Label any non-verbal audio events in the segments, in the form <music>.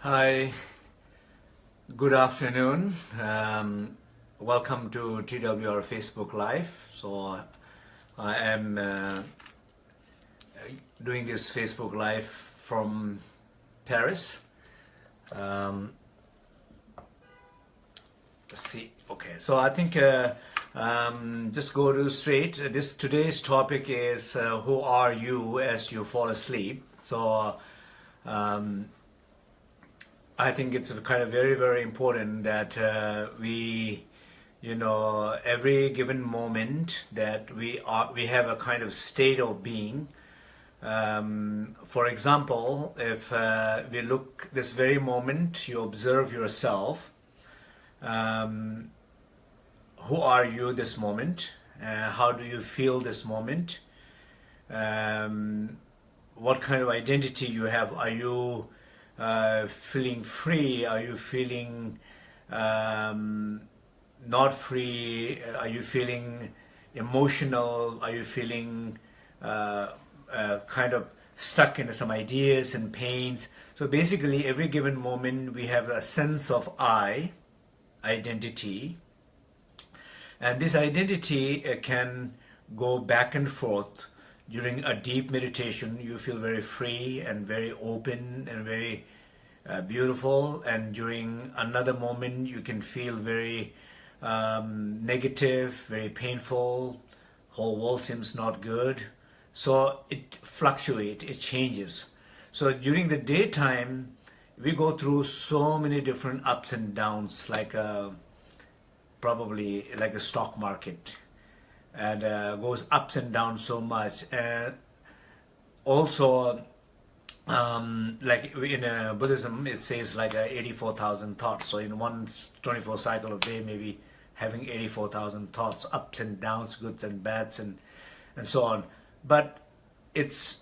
Hi, good afternoon. Um, welcome to TWR Facebook Live. So I am uh, doing this Facebook Live from Paris. Um, let's see. Okay, so I think uh, um, just go to straight. This today's topic is uh, who are you as you fall asleep. So um, I think it's kind of very, very important that uh, we, you know, every given moment that we are, we have a kind of state of being. Um, for example, if uh, we look this very moment, you observe yourself. Um, who are you this moment? Uh, how do you feel this moment? Um, what kind of identity you have? Are you uh, feeling free? Are you feeling um, not free? Are you feeling emotional? Are you feeling uh, uh, kind of stuck in some ideas and pains? So basically, every given moment we have a sense of I, identity, and this identity uh, can go back and forth during a deep meditation, you feel very free and very open and very uh, beautiful. And during another moment, you can feel very um, negative, very painful. Whole world seems not good. So it fluctuates, it changes. So during the daytime, we go through so many different ups and downs, like a, uh, probably like a stock market and uh, goes ups and downs so much. And also, um, like in uh, Buddhism, it says like uh, 84,000 thoughts. So in one 24 cycle of day, maybe having 84,000 thoughts, ups and downs, goods and bads, and and so on. But it's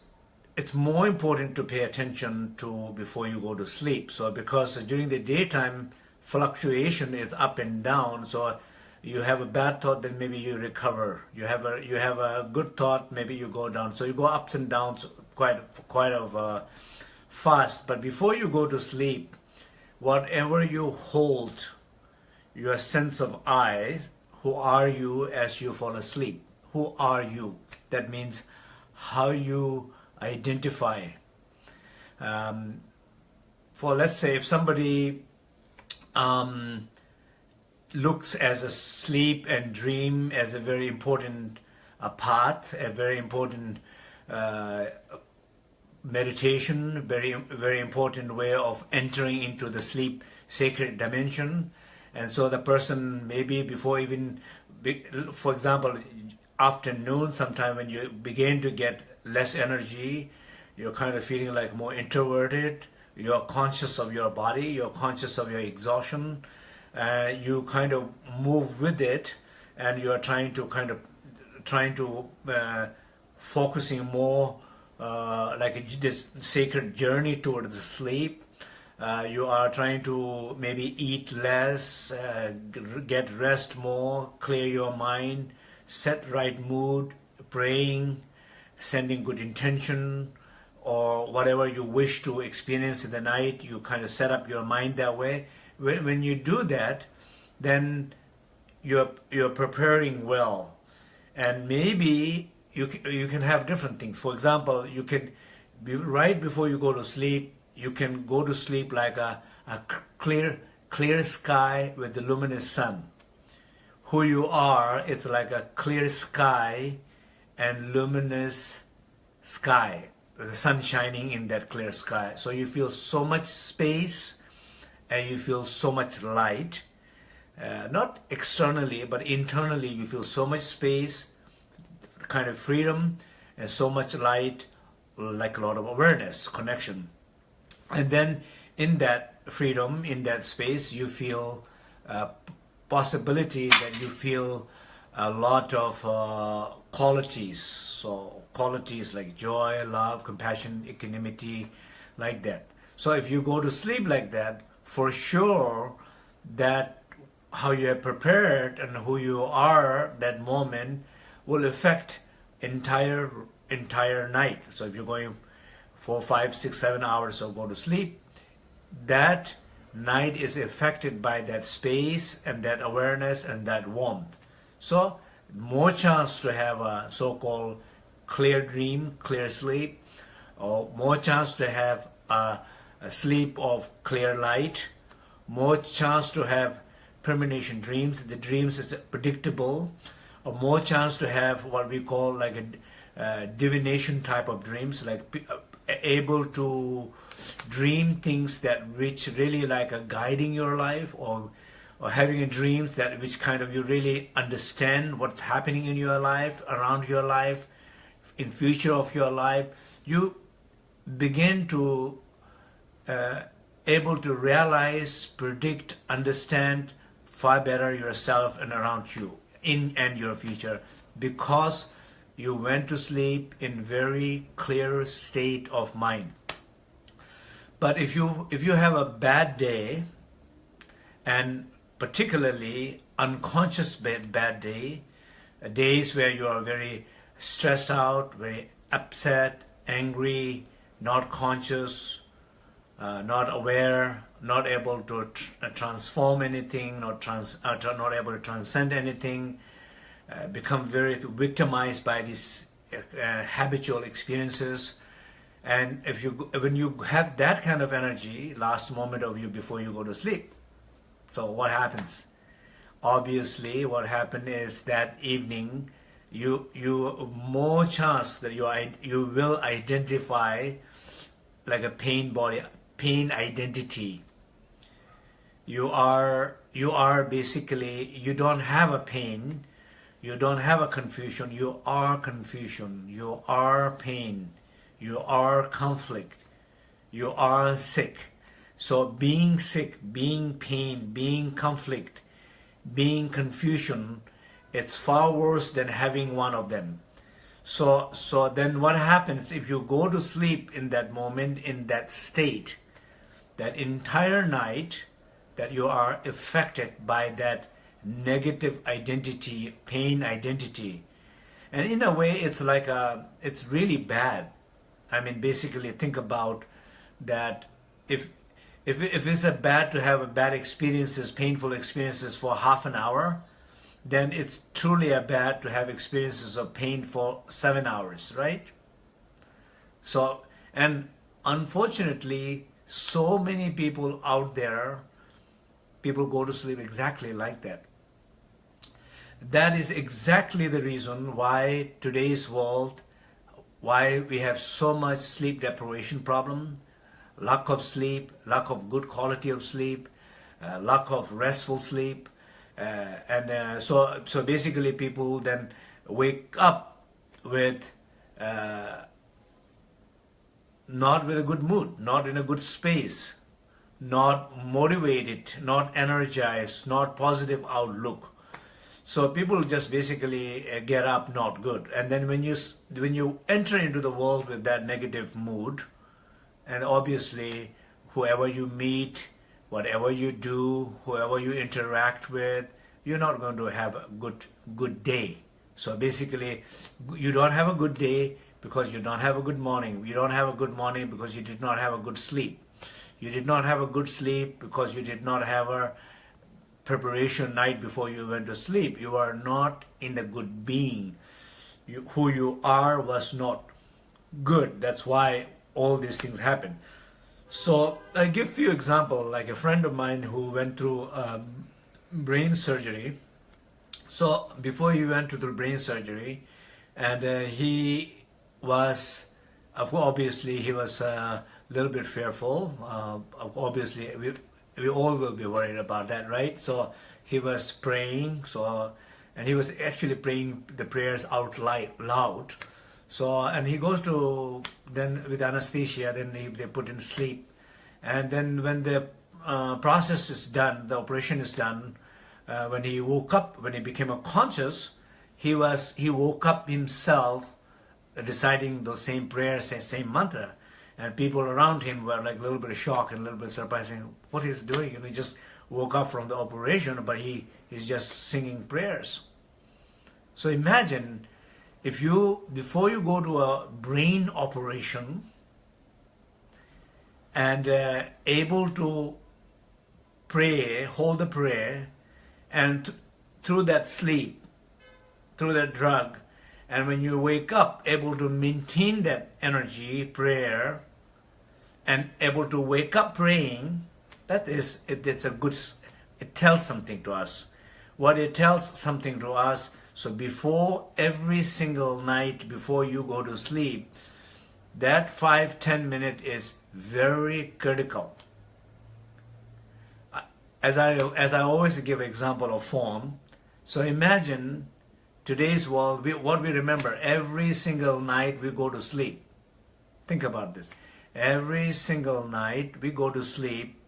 it's more important to pay attention to before you go to sleep. So because during the daytime, fluctuation is up and down. So you have a bad thought, then maybe you recover. You have a you have a good thought, maybe you go down. So you go ups and downs quite quite of uh, fast. But before you go to sleep, whatever you hold, your sense of I, who are you as you fall asleep? Who are you? That means how you identify. Um, for let's say if somebody um, looks as a sleep and dream as a very important uh, part, a very important uh, meditation, very very important way of entering into the sleep sacred dimension. And so the person maybe before even, for example, afternoon sometime when you begin to get less energy, you're kind of feeling like more introverted, you're conscious of your body, you're conscious of your exhaustion, uh, you kind of move with it and you are trying to kind of trying to uh, focusing more uh, like this sacred journey towards sleep uh, you are trying to maybe eat less uh, get rest more clear your mind set right mood praying sending good intention or whatever you wish to experience in the night you kind of set up your mind that way when, when you do that, then you're, you're preparing well. And maybe you can, you can have different things. For example, you can, be, right before you go to sleep, you can go to sleep like a, a clear, clear sky with the luminous sun. Who you are, it's like a clear sky and luminous sky, the sun shining in that clear sky. So you feel so much space and you feel so much light. Uh, not externally, but internally you feel so much space, kind of freedom, and so much light, like a lot of awareness, connection. And then in that freedom, in that space, you feel uh, possibility that you feel a lot of uh, qualities. So qualities like joy, love, compassion, equanimity, like that. So if you go to sleep like that, for sure that how you are prepared and who you are that moment will affect entire entire night. So if you're going four, five, six, seven hours or go to sleep, that night is affected by that space and that awareness and that warmth. So more chance to have a so-called clear dream, clear sleep, or more chance to have a, a sleep of clear light, more chance to have premonition dreams, the dreams is predictable, or more chance to have what we call like a uh, divination type of dreams, like uh, able to dream things that which really like are guiding your life or or having a dream that which kind of you really understand what's happening in your life, around your life, in future of your life, you begin to uh, able to realize, predict, understand far better yourself and around you in and your future because you went to sleep in very clear state of mind. But if you if you have a bad day and particularly unconscious bad, bad day, uh, days where you are very stressed out, very upset, angry, not conscious, uh, not aware, not able to tr uh, transform anything, not, trans uh, not able to transcend anything, uh, become very victimized by these uh, habitual experiences. And if you, when you have that kind of energy, last moment of you before you go to sleep, so what happens? Obviously, what happened is that evening, you you more chance that you you will identify like a pain body pain identity you are you are basically you don't have a pain you don't have a confusion you are confusion you are pain you are conflict you are sick. So being sick being pain being conflict being confusion it's far worse than having one of them. So so then what happens if you go to sleep in that moment in that state? That entire night that you are affected by that negative identity, pain identity. And in a way, it's like a, it's really bad. I mean, basically think about that if, if, if it's a bad to have a bad experiences, painful experiences for half an hour, then it's truly a bad to have experiences of pain for seven hours, right? So, and unfortunately, so many people out there people go to sleep exactly like that. That is exactly the reason why today's world, why we have so much sleep deprivation problem, lack of sleep, lack of good quality of sleep, uh, lack of restful sleep, uh, and uh, so so basically people then wake up with uh, not with a good mood, not in a good space, not motivated, not energized, not positive outlook. So people just basically uh, get up not good. And then when you when you enter into the world with that negative mood, and obviously whoever you meet, whatever you do, whoever you interact with, you're not going to have a good good day. So basically, you don't have a good day because you don't have a good morning. You don't have a good morning because you did not have a good sleep. You did not have a good sleep because you did not have a preparation night before you went to sleep. You are not in the good being. You, who you are was not good. That's why all these things happen. So I give few example, like a friend of mine who went through um, brain surgery. So before he went to the brain surgery, and uh, he was, obviously he was uh, little bit fearful. Uh, obviously, we, we all will be worried about that, right? So he was praying, so and he was actually praying the prayers out loud. So and he goes to then with anesthesia, then he, they put in sleep, and then when the uh, process is done, the operation is done. Uh, when he woke up, when he became a conscious, he was he woke up himself, reciting those same prayers, same mantra and people around him were like a little bit shocked and a little bit surprised, saying, what he's doing? And he just woke up from the operation, but he is just singing prayers. So imagine if you, before you go to a brain operation, and uh, able to pray, hold the prayer, and th through that sleep, through that drug, and when you wake up, able to maintain that energy, prayer, and able to wake up praying, that is, it, it's a good, it tells something to us. What it tells something to us, so before every single night, before you go to sleep, that five, ten minute is very critical. Uh, as I, as I always give example of phone, so imagine today's world, we, what we remember, every single night we go to sleep. Think about this. Every single night we go to sleep,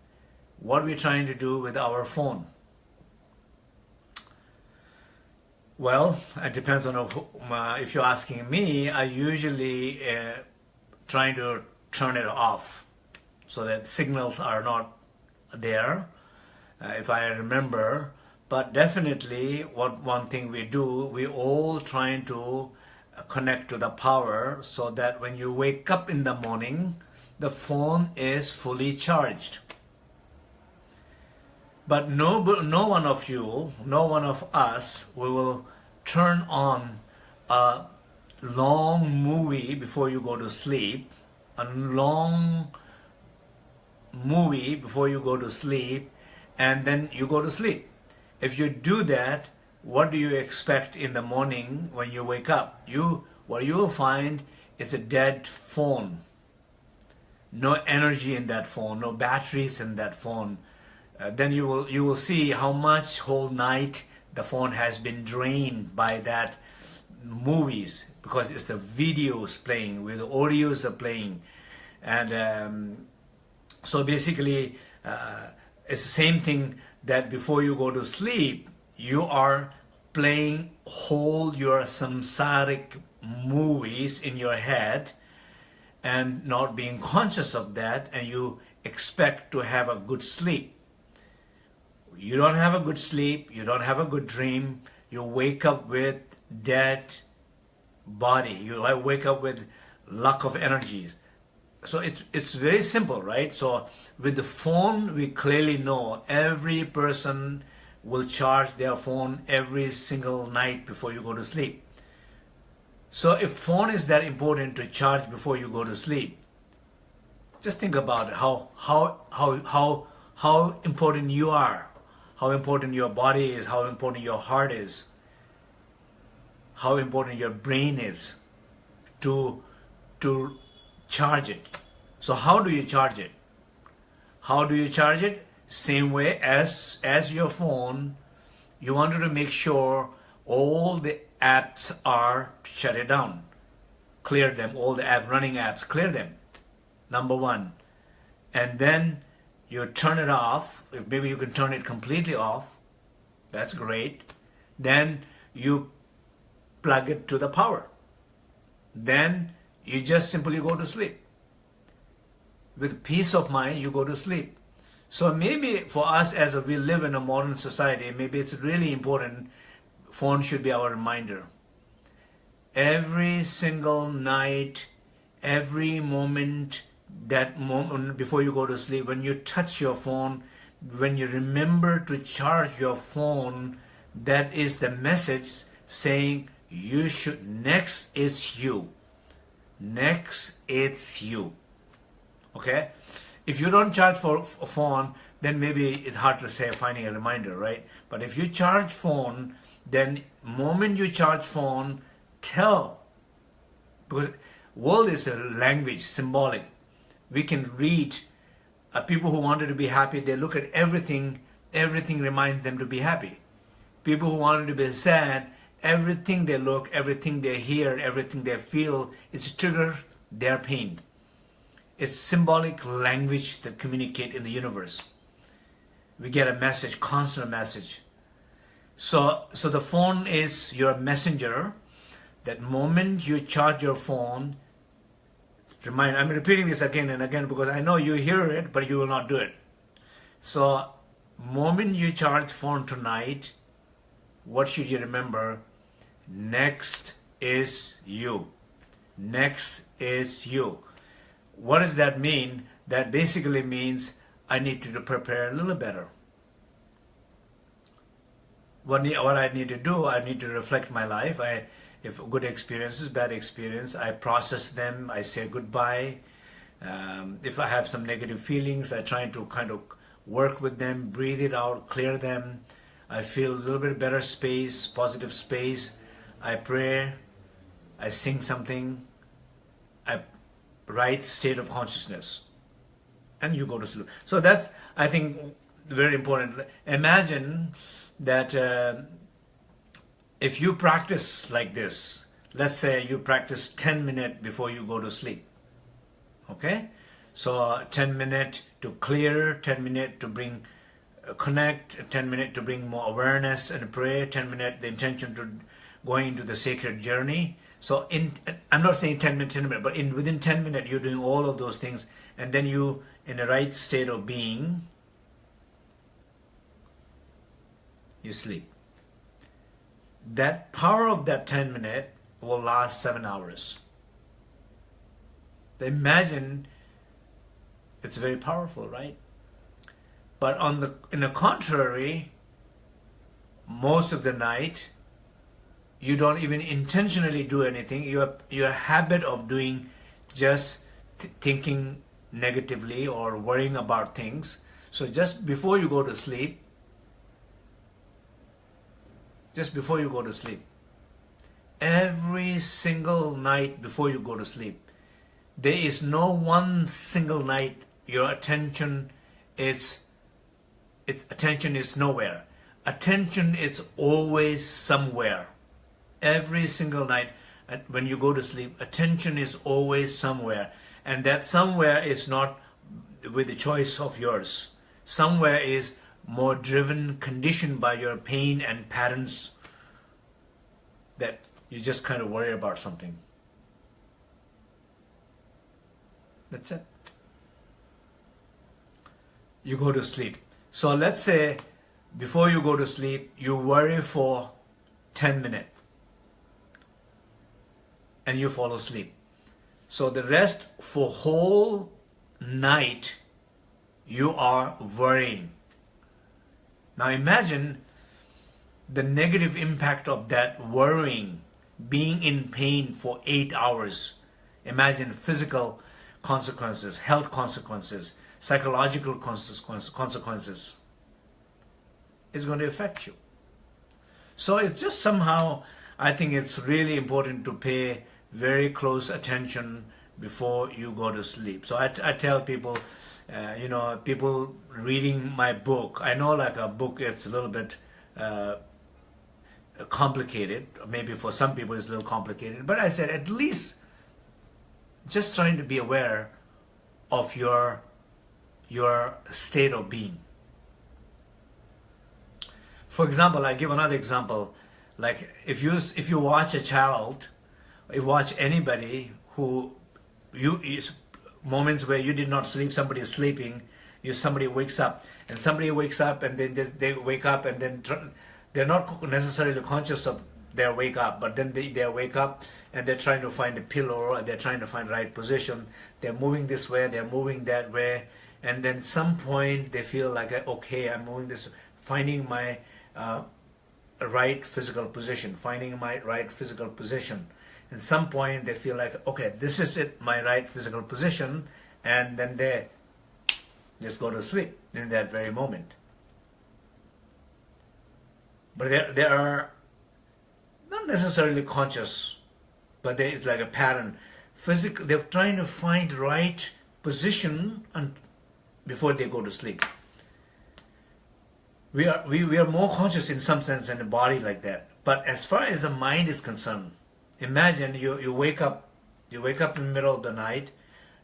what we're trying to do with our phone. Well, it depends on uh, if you're asking me, I usually uh, trying to turn it off so that signals are not there, uh, if I remember. But definitely, what one thing we do, we all trying to connect to the power so that when you wake up in the morning, the phone is fully charged. But no, no one of you, no one of us, we will turn on a long movie before you go to sleep, a long movie before you go to sleep, and then you go to sleep. If you do that, what do you expect in the morning when you wake up? You, what you will find is a dead phone. No energy in that phone, no batteries in that phone. Uh, then you will, you will see how much whole night the phone has been drained by that movies because it's the videos playing, where the audios are playing. And um, so basically, uh, it's the same thing that before you go to sleep, you are playing whole your samsaric movies in your head and not being conscious of that and you expect to have a good sleep. You don't have a good sleep, you don't have a good dream, you wake up with dead body, you wake up with lack of energies. So it's, it's very simple, right? So with the phone, we clearly know every person will charge their phone every single night before you go to sleep. So if phone is that important to charge before you go to sleep, just think about it, how, how, how, how, how important you are, how important your body is, how important your heart is, how important your brain is to, to charge it. So how do you charge it? How do you charge it? Same way as, as your phone, you wanted to make sure all the apps are shut it down. Clear them, all the app running apps, clear them. Number one. And then you turn it off. If maybe you can turn it completely off. That's great. Then you plug it to the power. Then you just simply go to sleep. With peace of mind, you go to sleep. So maybe for us as we live in a modern society, maybe it's really important, phone should be our reminder. Every single night, every moment, that moment before you go to sleep, when you touch your phone, when you remember to charge your phone, that is the message saying you should, next it's you. Next it's you. Okay? If you don't charge for a phone, then maybe it's hard to say finding a reminder, right? But if you charge phone, then moment you charge phone, tell. Because world is a language, symbolic. We can read uh, people who wanted to be happy, they look at everything, everything reminds them to be happy. People who wanted to be sad, everything they look, everything they hear, everything they feel, it's trigger their pain. It's symbolic language that communicate in the universe. We get a message, constant message. So, so the phone is your messenger. That moment you charge your phone, remind, I'm repeating this again and again because I know you hear it, but you will not do it. So, moment you charge phone tonight, what should you remember? Next is you. Next is you. What does that mean? that basically means I need to prepare a little better. What, what I need to do, I need to reflect my life. I, if good experiences, bad experience, I process them, I say goodbye. Um, if I have some negative feelings, I try to kind of work with them, breathe it out, clear them. I feel a little bit better space, positive space. I pray, I sing something, I write state of consciousness, and you go to sleep. So that's, I think, very important. Imagine that uh, if you practice like this, let's say you practice 10 minutes before you go to sleep, okay? So 10 minutes to clear, 10 minutes to bring uh, connect, 10 minutes to bring more awareness and pray, 10 minutes the intention to going to the sacred journey. So in, I'm not saying 10 minutes, 10 minutes, but in within 10 minutes you're doing all of those things and then you in the right state of being, you sleep. That power of that 10 minute will last seven hours. Imagine it's very powerful, right? But on the in the contrary, most of the night you don't even intentionally do anything. Your your habit of doing just thinking negatively or worrying about things. So just before you go to sleep, just before you go to sleep, every single night before you go to sleep, there is no one single night your attention is its attention is nowhere. Attention is always somewhere. Every single night when you go to sleep, attention is always somewhere. And that somewhere is not with the choice of yours. Somewhere is more driven, conditioned by your pain and patterns that you just kind of worry about something. That's it. You go to sleep. So let's say before you go to sleep, you worry for 10 minutes and you fall asleep. So the rest for whole night, you are worrying. Now imagine the negative impact of that worrying, being in pain for eight hours. Imagine physical consequences, health consequences, psychological consequences. It's going to affect you. So it's just somehow, I think it's really important to pay very close attention before you go to sleep. So I, I tell people, uh, you know, people reading my book, I know like a book, it's a little bit uh, complicated. Maybe for some people it's a little complicated. But I said at least just trying to be aware of your your state of being. For example, I give another example. Like if you if you watch a child, you watch anybody who you is moments where you did not sleep, somebody is sleeping, you somebody wakes up, and somebody wakes up and then they, they wake up and then they're not necessarily conscious of their wake up, but then they, they wake up and they're trying to find a pillow, and they're trying to find right position. They're moving this way, they're moving that way, and then some point they feel like, okay, I'm moving this, finding my uh, right physical position, finding my right physical position. At some point they feel like, okay, this is it, my right physical position, and then they just go to sleep in that very moment. But there, there are not necessarily conscious, but there is like a pattern. Physical, they're trying to find right position and before they go to sleep. We are, we, we are more conscious in some sense than the body like that. But as far as the mind is concerned, imagine you, you wake up, you wake up in the middle of the night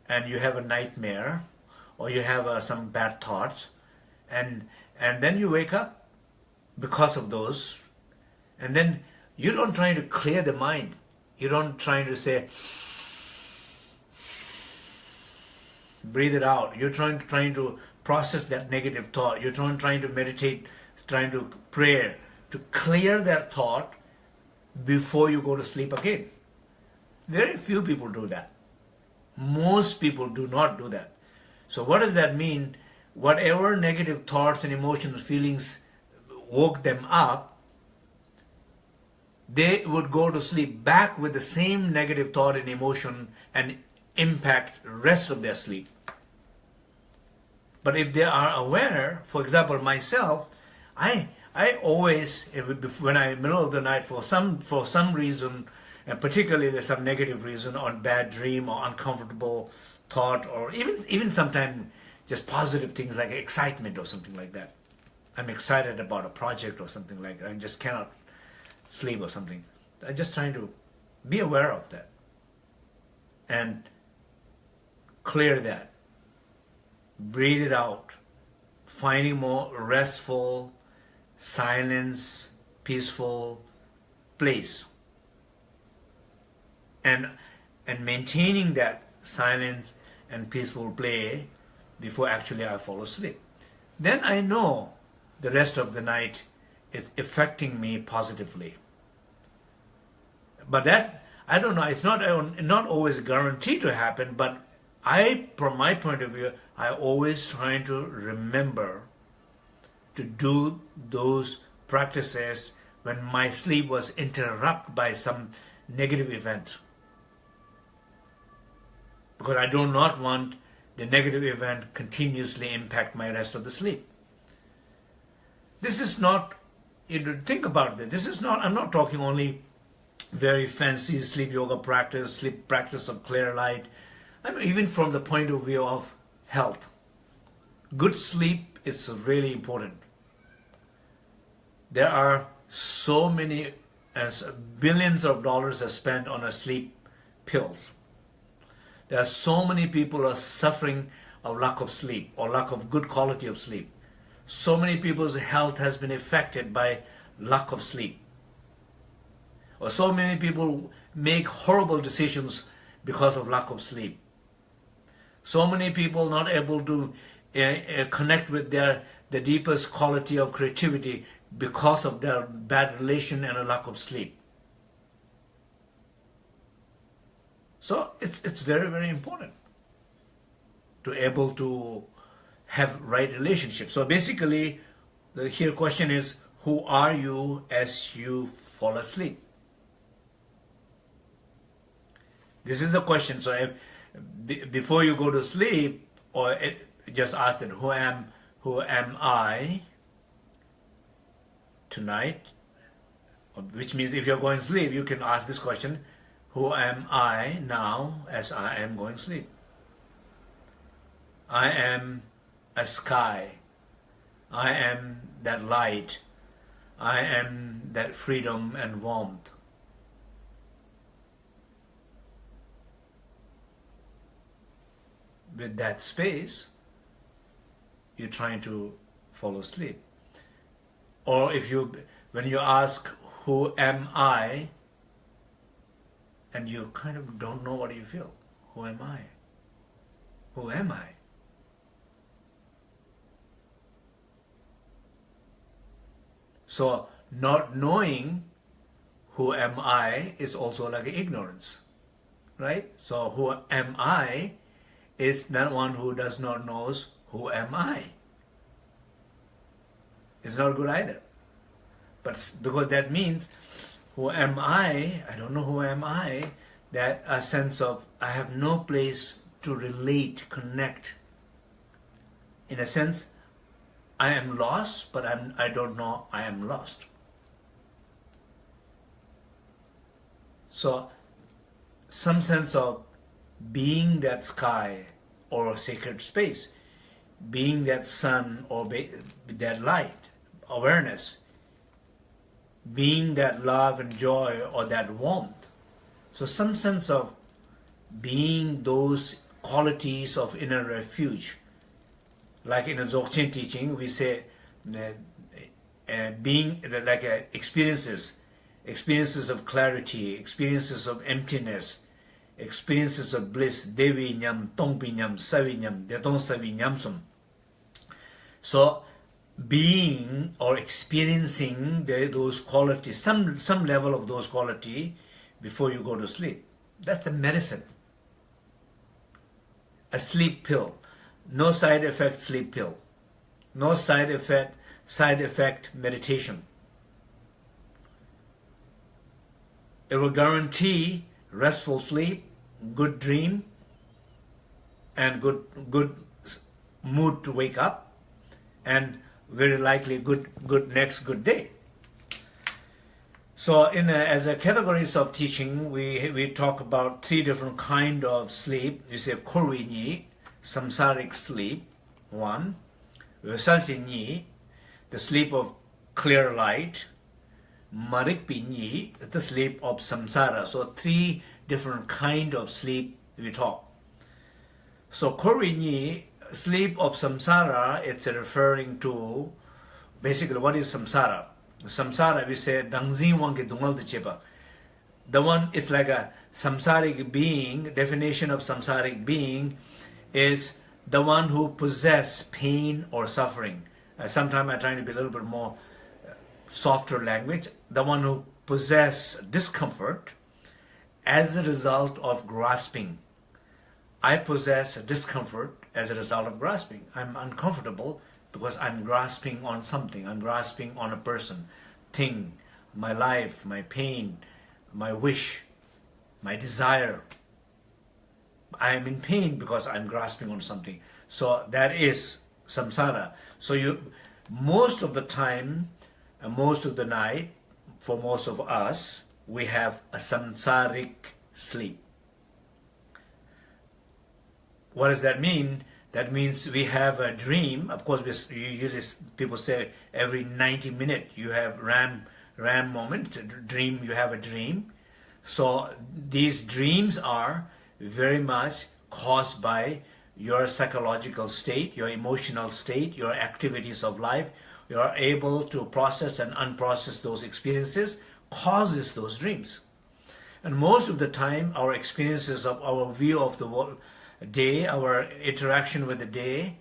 and you have a nightmare or you have uh, some bad thoughts and, and then you wake up because of those. And then you don't try to clear the mind. You don't try to say, breathe it out. You're trying to, trying to process that negative thought. You're trying, trying to meditate, trying to pray, to clear that thought before you go to sleep again. Very few people do that. Most people do not do that. So what does that mean? Whatever negative thoughts and emotions, feelings woke them up, they would go to sleep back with the same negative thought and emotion and impact rest of their sleep. But if they are aware, for example, myself, I I always eh, when I middle of the night for some for some reason, and particularly there's some negative reason or bad dream or uncomfortable thought or even even sometimes just positive things like excitement or something like that. I'm excited about a project or something like that. I just cannot sleep or something. I'm just trying to be aware of that and clear that breathe it out, finding more restful, silence, peaceful place. And, and maintaining that silence and peaceful play before actually I fall asleep. Then I know the rest of the night is affecting me positively. But that, I don't know, it's not, not always guaranteed to happen, but I, from my point of view, I always trying to remember to do those practices when my sleep was interrupted by some negative event. Because I do not want the negative event continuously impact my rest of the sleep. This is not, you know, think about it, this is not, I'm not talking only very fancy sleep yoga practice, sleep practice of clear light, I mean, even from the point of view of health. Good sleep is really important. There are so many, as billions of dollars are spent on sleep pills. There are so many people are suffering of lack of sleep or lack of good quality of sleep. So many people's health has been affected by lack of sleep. Or so many people make horrible decisions because of lack of sleep. So many people not able to uh, uh, connect with their the deepest quality of creativity because of their bad relation and a lack of sleep. So it's, it's very, very important to able to have right relationship. So basically, the here question is, who are you as you fall asleep? This is the question. So if, before you go to sleep, or it, just ask them, who am, who am I tonight? Which means if you're going to sleep, you can ask this question, who am I now as I am going to sleep? I am a sky. I am that light. I am that freedom and warmth. with that space, you're trying to fall asleep. Or if you, when you ask, who am I? And you kind of don't know what you feel. Who am I? Who am I? So not knowing who am I is also like ignorance, right? So who am I is that one who does not knows who am I. It's not good either. But because that means who am I, I don't know who am I, that a sense of I have no place to relate, connect. In a sense, I am lost, but I'm, I don't know I am lost. So, some sense of being that sky or a sacred space, being that sun or that light, awareness, being that love and joy or that warmth. So some sense of being those qualities of inner refuge. Like in the Dzogchen teaching, we say uh, being like uh, experiences, experiences of clarity, experiences of emptiness, experiences of bliss, Devi Nyam, Tongpi Nyam, Savi Nyam, Detong Savi Nyamsum. So, being or experiencing the, those qualities, some, some level of those quality before you go to sleep. That's the medicine. A sleep pill. no side effect sleep pill, no side effect side effect meditation. It will guarantee restful sleep, good dream, and good good mood to wake up, and very likely good good next good day. So in a, as a categories of teaching, we we talk about three different kind of sleep. You say korwinyi, samsaric sleep, one, visalchinyi, the sleep of clear light, marikpinyi, the sleep of samsara. So three different kind of sleep we talk. So korwinyi, sleep of samsara, it's referring to basically what is samsara. Samsara, we say, dangzin wange dungal. The one is like a samsaric being, definition of samsaric being is the one who possess pain or suffering. Uh, Sometimes I'm trying to be a little bit more uh, softer language. The one who possess discomfort as a result of grasping. I possess discomfort as a result of grasping. I'm uncomfortable because I'm grasping on something. I'm grasping on a person, thing, my life, my pain, my wish, my desire. I am in pain because I'm grasping on something. So that is samsara. So you, most of the time, uh, most of the night, for most of us, we have a samsaric sleep. What does that mean? That means we have a dream. Of course, we usually people say every 90 minutes you have REM REM moment, dream. You have a dream. So these dreams are very much caused by your psychological state, your emotional state, your activities of life. You are able to process and unprocess those experiences, causes those dreams. And most of the time, our experiences of our view of the world, day, our interaction with the day,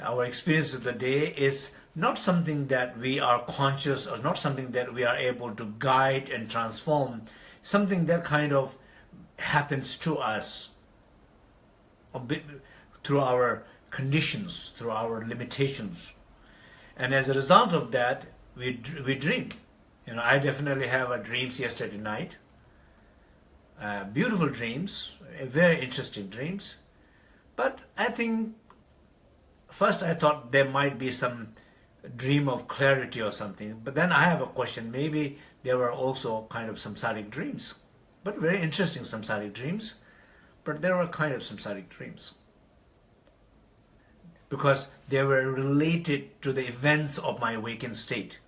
our experience of the day is not something that we are conscious or not something that we are able to guide and transform, something that kind of happens to us through our conditions, through our limitations. And as a result of that, we, we dream. You know, I definitely have a dreams yesterday night. Uh, beautiful dreams, very interesting dreams. But I think, first I thought there might be some dream of clarity or something. But then I have a question. Maybe there were also kind of samsaric dreams. But very interesting samsaric dreams. But there were kind of samsaric dreams. Because they were related to the events of my awakened state.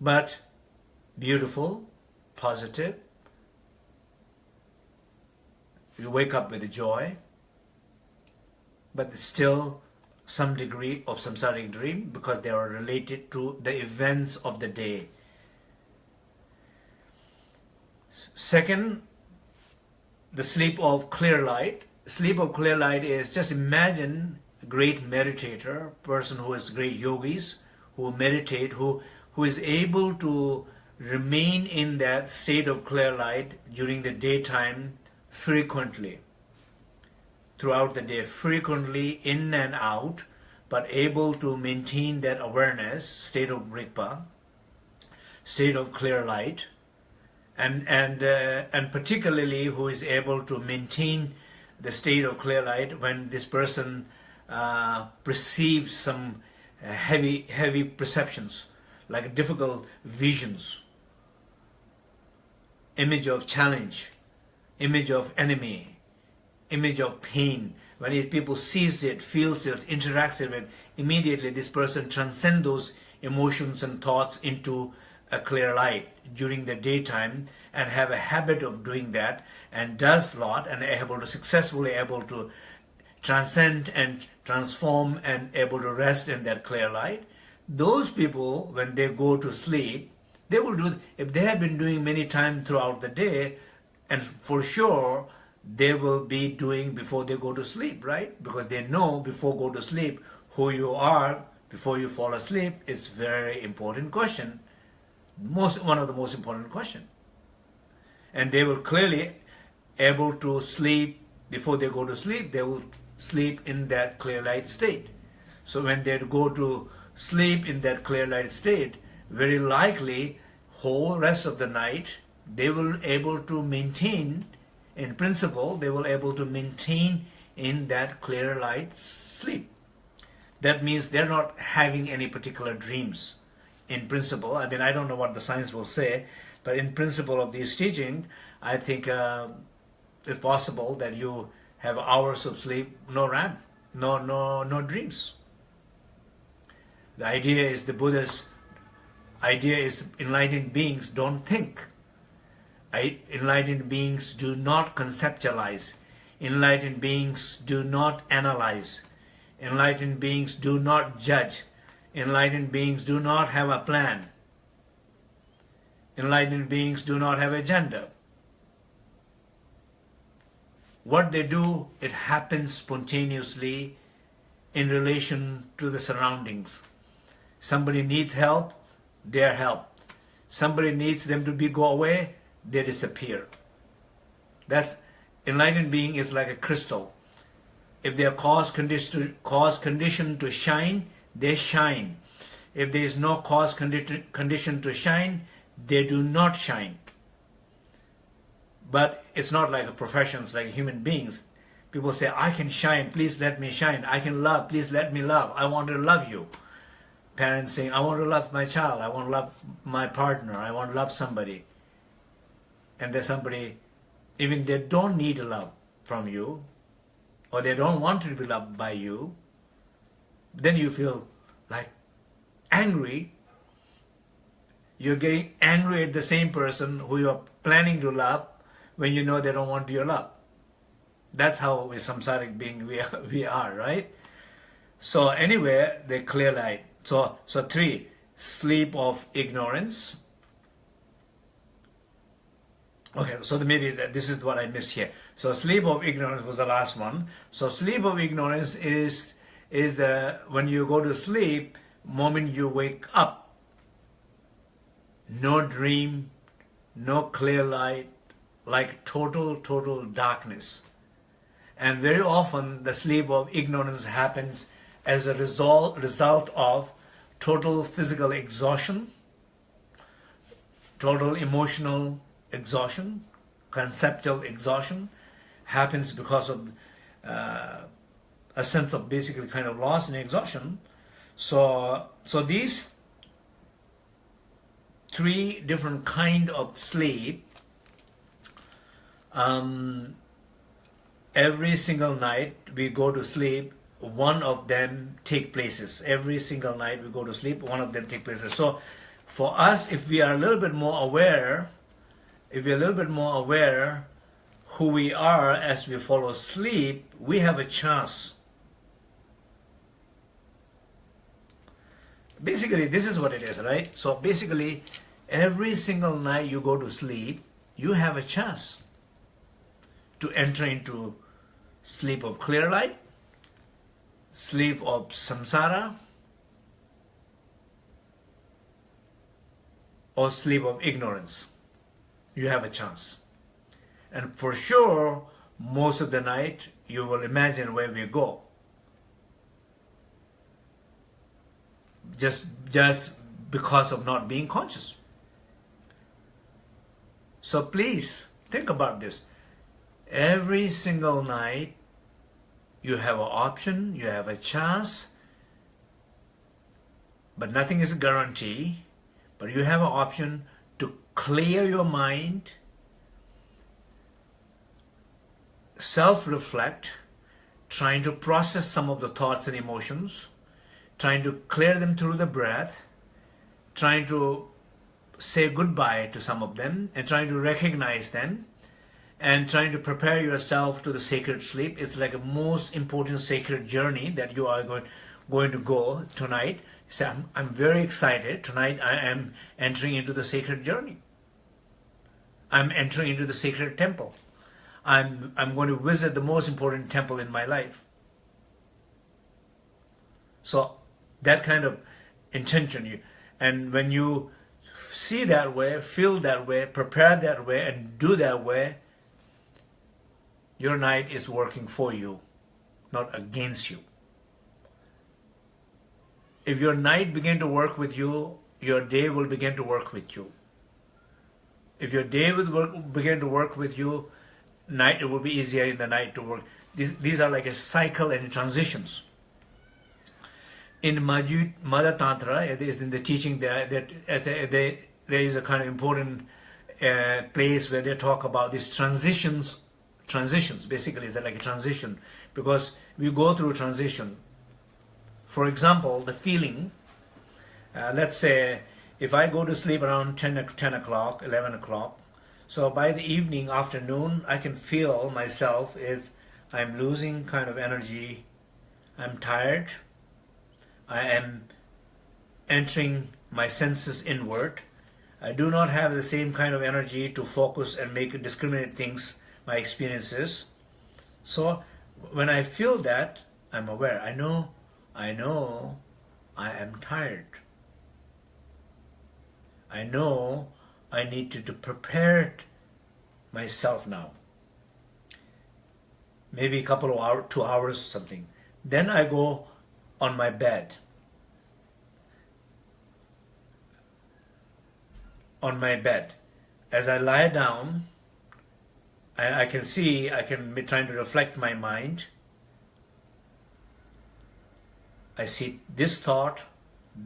But beautiful, positive, you wake up with a joy, but still some degree of samsaric dream because they are related to the events of the day. Second, the sleep of clear light. Sleep of clear light is just imagine a great meditator, person who is great yogis, who meditate, who, who is able to remain in that state of clear light during the daytime frequently. Throughout the day, frequently in and out, but able to maintain that awareness, state of rikpa, state of clear light, and and uh, and particularly who is able to maintain the state of clear light when this person uh, perceives some uh, heavy heavy perceptions, like difficult visions, image of challenge, image of enemy, image of pain. When it, people sees it, feels it, interacts with it, immediately this person transcends those emotions and thoughts into a clear light during the daytime and have a habit of doing that and does lot and able to successfully able to transcend and transform and able to rest in that clear light. Those people, when they go to sleep, they will do, if they have been doing many times throughout the day, and for sure they will be doing before they go to sleep, right? Because they know before go to sleep who you are before you fall asleep. It's very important question, most one of the most important question. And they will clearly able to sleep before they go to sleep, they will sleep in that clear light state. So when they go to sleep in that clear light state, very likely whole rest of the night, they will able to maintain, in principle, they will able to maintain in that clear light sleep. That means they're not having any particular dreams in principle. I mean, I don't know what the science will say, but in principle of this teaching, I think uh, it's possible that you have hours of sleep, no REM, no, no, no dreams. The idea is the Buddha's idea is enlightened beings don't think. Enlightened beings do not conceptualize. Enlightened beings do not analyze. Enlightened beings do not judge. Enlightened beings do not have a plan. Enlightened beings do not have a agenda. What they do, it happens spontaneously in relation to the surroundings. Somebody needs help, they are help. Somebody needs them to be go away, they disappear. That's enlightened being is like a crystal. If they are cause condition cause condition to shine, they shine. If there is no cause condi condition to shine, they do not shine. But it's not like professions, like human beings. People say, I can shine, please let me shine. I can love, please let me love. I want to love you. Parents saying, I want to love my child. I want to love my partner. I want to love somebody. And there's somebody, even they don't need love from you, or they don't want to be loved by you, then you feel like angry. You're getting angry at the same person who you're planning to love when you know they don't want your love. That's how we samsaric being we are, <laughs> we are, right? So anyway, the clear light. So, so three, sleep of ignorance. Okay, so maybe this is what I missed here. So sleep of ignorance was the last one. So sleep of ignorance is is the when you go to sleep, moment you wake up, no dream, no clear light, like total, total darkness. And very often the sleep of ignorance happens as a result, result of total physical exhaustion, total emotional exhaustion, conceptual exhaustion, happens because of uh, a sense of basically kind of loss and exhaustion. So, so these three different kind of sleep um, every single night we go to sleep one of them take places every single night we go to sleep one of them take places so for us if we are a little bit more aware if we're a little bit more aware who we are as we fall asleep, we have a chance basically this is what it is right so basically every single night you go to sleep you have a chance to enter into sleep of clear light, sleep of samsara, or sleep of ignorance. You have a chance. And for sure, most of the night, you will imagine where we go. Just, just because of not being conscious. So please, think about this every single night you have an option, you have a chance, but nothing is a guarantee, but you have an option clear your mind, self-reflect, trying to process some of the thoughts and emotions, trying to clear them through the breath, trying to say goodbye to some of them and trying to recognize them and trying to prepare yourself to the sacred sleep. It's like a most important sacred journey that you are going, going to go tonight. So I'm, I'm very excited. Tonight I am entering into the sacred journey. I'm entering into the sacred temple. I'm, I'm going to visit the most important temple in my life. So that kind of intention, you, and when you see that way, feel that way, prepare that way, and do that way, your night is working for you, not against you. If your night begin to work with you, your day will begin to work with you. If your day would work, begin to work with you, night it will be easier in the night to work. These, these are like a cycle and transitions. In Ma Gyud, Tantra, it is in the teaching that, that there is a kind of important uh, place where they talk about these transitions. Transitions, basically, is like a transition because we go through transition. For example, the feeling, uh, let's say if I go to sleep around 10, 10 o'clock, 11 o'clock, so by the evening, afternoon, I can feel myself is I'm losing kind of energy, I'm tired, I am entering my senses inward, I do not have the same kind of energy to focus and make discriminate things, my experiences. So when I feel that, I'm aware. I know, I know I am tired. I know I need to, to prepare myself now. Maybe a couple of hours, two hours, something. Then I go on my bed. On my bed. As I lie down, I, I can see, I can be trying to reflect my mind. I see this thought,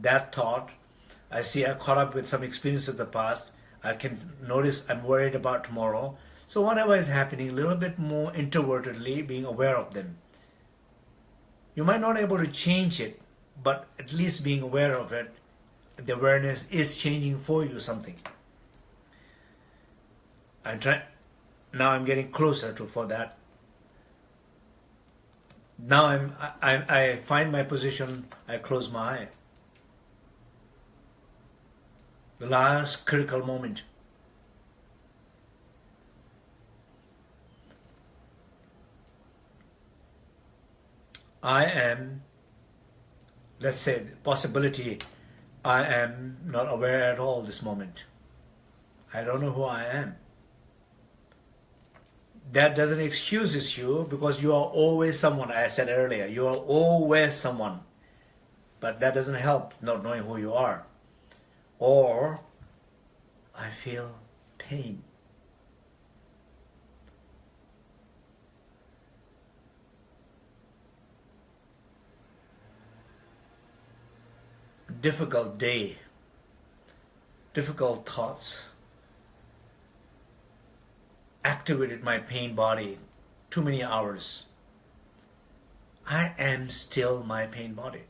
that thought. I see I caught up with some experience of the past. I can notice I'm worried about tomorrow. So whatever is happening, a little bit more introvertedly being aware of them. You might not be able to change it, but at least being aware of it, the awareness is changing for you something. I'm trying, now I'm getting closer to for that. Now I'm, I, I find my position, I close my eye. The last critical moment. I am, let's say, possibility, I am not aware at all this moment. I don't know who I am that doesn't excuses you because you are always someone, I said earlier, you are always someone. But that doesn't help not knowing who you are. Or, I feel pain. Difficult day, difficult thoughts activated my pain body too many hours. I am still my pain body.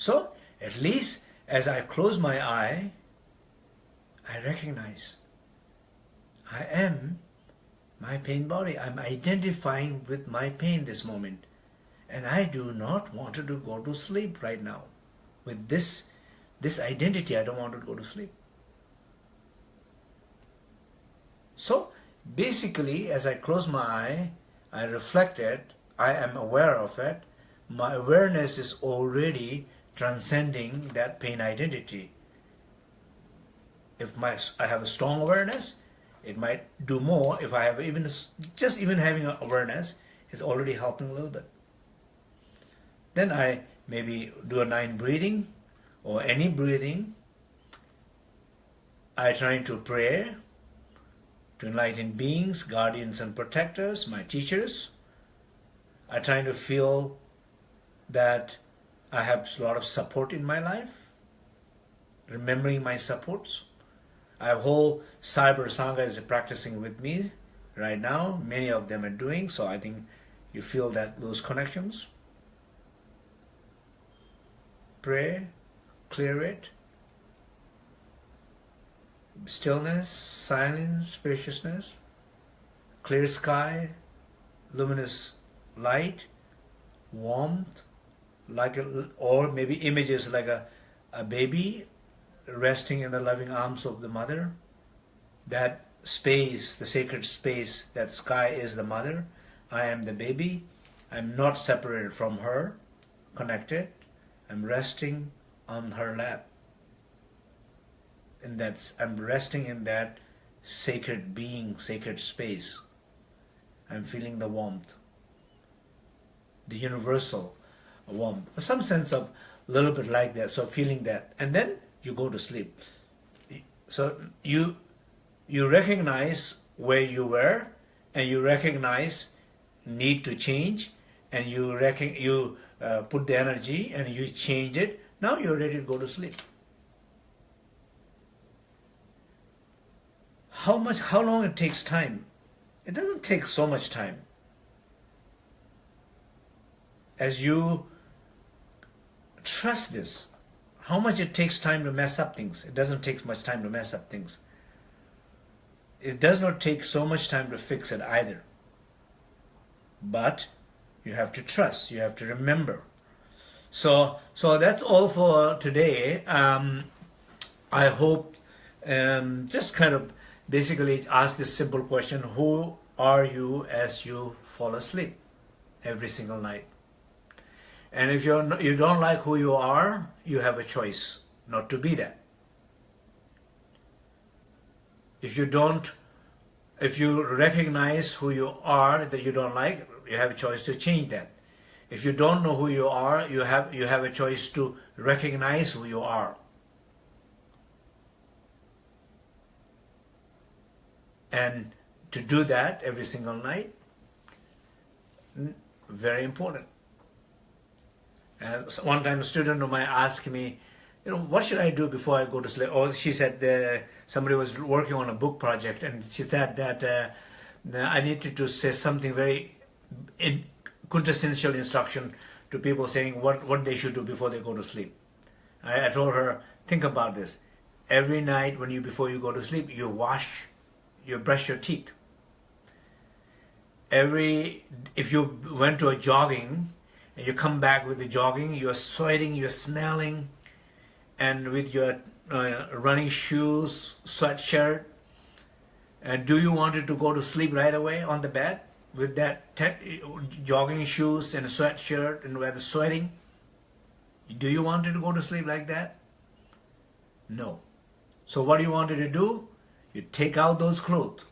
So, at least as I close my eye, I recognize I am my pain body. I'm identifying with my pain this moment. And I do not want to go to sleep right now. With this, this identity, I don't want to go to sleep. So basically, as I close my eye, I reflect it, I am aware of it, my awareness is already transcending that pain identity. If my, I have a strong awareness, it might do more. If I have even, just even having awareness is already helping a little bit. Then I maybe do a nine breathing or any breathing. I try to pray to enlightened beings, guardians and protectors, my teachers. I try to feel that I have a lot of support in my life, remembering my supports. I have whole cyber sangha is practicing with me right now. Many of them are doing, so I think you feel that those connections. Pray, clear it, stillness, silence, spaciousness, clear sky, luminous light, warmth, like a, or maybe images like a, a baby resting in the loving arms of the mother. That space, the sacred space, that sky is the mother. I am the baby. I'm not separated from her, connected. I'm resting on her lap in that I'm resting in that sacred being, sacred space. I'm feeling the warmth, the universal warmth, some sense of a little bit like that, so feeling that. And then you go to sleep. So you, you recognize where you were and you recognize need to change and you reckon you uh, put the energy and you change it now you're ready to go to sleep how much how long it takes time it doesn't take so much time as you trust this. How much it takes time to mess up things. It doesn't take much time to mess up things. It does not take so much time to fix it either. But you have to trust. You have to remember. So so that's all for today. Um, I hope um, just kind of basically ask this simple question. Who are you as you fall asleep every single night and if you're you don't like who you are you have a choice not to be that if you don't if you recognize who you are that you don't like you have a choice to change that. If you don't know who you are, you have, you have a choice to recognize who you are. And to do that every single night, very important. And one time a student of mine asked me, you know, what should I do before I go to sleep? Or she said uh, somebody was working on a book project and she said that uh, I needed to say something very in quintessential instruction to people saying what, what they should do before they go to sleep. I, I told her, think about this. Every night when you before you go to sleep, you wash, you brush your teeth. Every if you went to a jogging and you come back with the jogging, you're sweating, you're smelling, and with your uh, running shoes, sweatshirt, and do you want to go to sleep right away on the bed? with that jogging shoes and a sweatshirt and where the sweating? Do you want to go to sleep like that? No. So what do you want to do? You take out those clothes.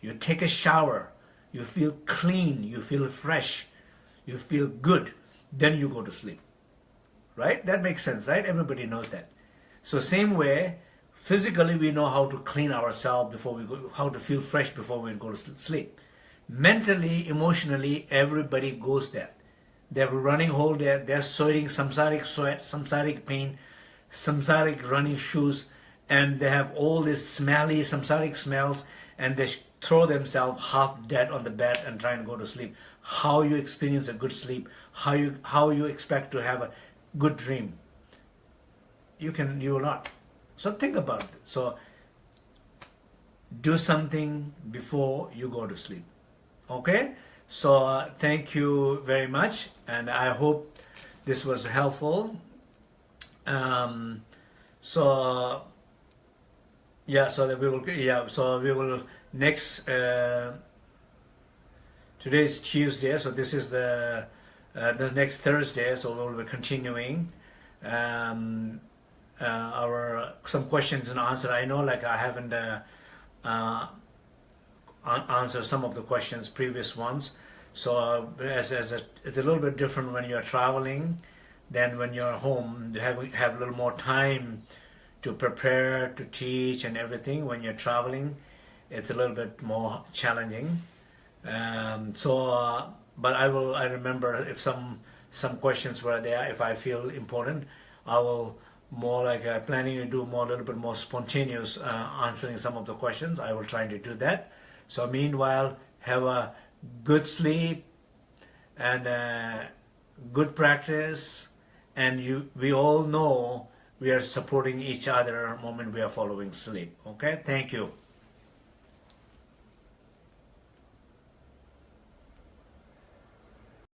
You take a shower. You feel clean. You feel fresh. You feel good. Then you go to sleep. Right? That makes sense, right? Everybody knows that. So same way, physically we know how to clean ourselves before we go, how to feel fresh before we go to sleep mentally, emotionally, everybody goes there. They're running whole there, they're sweating samsaric sweat, samsaric pain, samsaric running shoes, and they have all these smelly samsaric smells, and they throw themselves half dead on the bed and try and go to sleep. How you experience a good sleep, how you how you expect to have a good dream. You can you will not. So think about it. So do something before you go to sleep okay so uh, thank you very much and I hope this was helpful um, so yeah so that we will yeah so we will next uh, today is Tuesday so this is the uh, the next Thursday so we'll be continuing um, uh, our some questions and answer I know like I haven't uh, uh, answer some of the questions, previous ones. So as, as a, it's a little bit different when you're traveling than when you're home. You have, have a little more time to prepare, to teach and everything. When you're traveling, it's a little bit more challenging. Um, so, uh, but I will, I remember if some, some questions were there, if I feel important, I will more like uh, planning to do more, a little bit more spontaneous uh, answering some of the questions. I will try to do that. So meanwhile, have a good sleep and uh, good practice and you we all know we are supporting each other moment we are following sleep okay thank you